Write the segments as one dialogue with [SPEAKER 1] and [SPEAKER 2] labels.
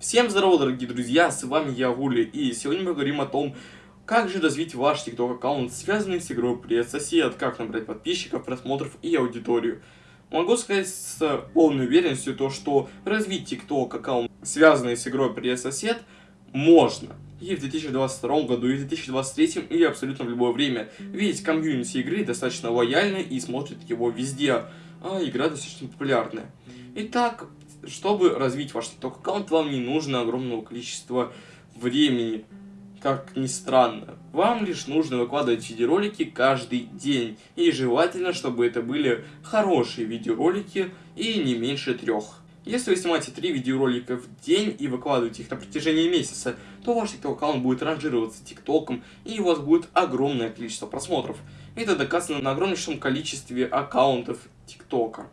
[SPEAKER 1] Всем здорово, дорогие друзья, с вами я, Вули, и сегодня мы говорим о том, как же развить ваш TikTok аккаунт, связанный с игрой Привет Сосед, как набрать подписчиков, просмотров и аудиторию. Могу сказать с полной уверенностью то, что развить TikTok аккаунт, связанный с игрой Привет Сосед, можно. И в 2022 году, и в 2023, и абсолютно в любое время. Ведь комьюнити игры достаточно лояльны и смотрят его везде, а игра достаточно популярная. Итак, чтобы развить ваш TikTok аккаунт, вам не нужно огромного количества времени. Как ни странно, вам лишь нужно выкладывать видеоролики каждый день. И желательно, чтобы это были хорошие видеоролики и не меньше трех. Если вы снимаете три видеоролика в день и выкладываете их на протяжении месяца, то ваш TikTok аккаунт будет ранжироваться ТикТоком и у вас будет огромное количество просмотров. Это доказано на огромнейшем количестве аккаунтов ТикТока.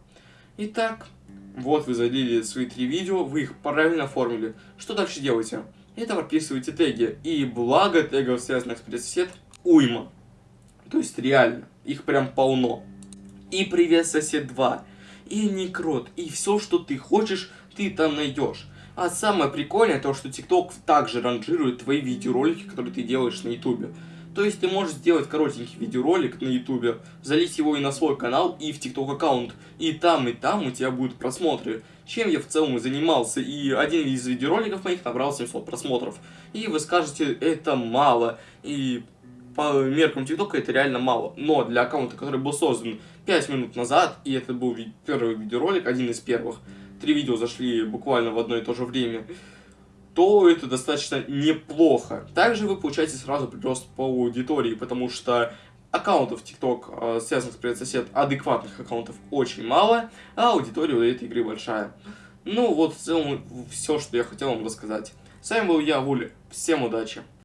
[SPEAKER 1] Итак, вот вы залили свои три видео, вы их правильно оформили. Что дальше делаете? Это прописываете теги. И благо тегов, связанных с предсосед, уйма. То есть реально, их прям полно. И привет сосед 2, и некрот, и все, что ты хочешь, ты там найдешь. А самое прикольное то, что TikTok также ранжирует твои видеоролики, которые ты делаешь на YouTube. То есть ты можешь сделать коротенький видеоролик на ютубе, залить его и на свой канал, и в тикток аккаунт, и там, и там у тебя будут просмотры. Чем я в целом и занимался, и один из видеороликов моих набрал 700 просмотров. И вы скажете, это мало, и по меркам ТикТока это реально мало. Но для аккаунта, который был создан 5 минут назад, и это был первый видеоролик, один из первых, три видео зашли буквально в одно и то же время, то это достаточно неплохо. Также вы получаете сразу прирост по аудитории, потому что аккаунтов TikTok, э, связанных с привет адекватных аккаунтов очень мало, а аудитория у этой игры большая. Ну вот в целом все, что я хотел вам рассказать. С вами был я, Вули. Всем удачи!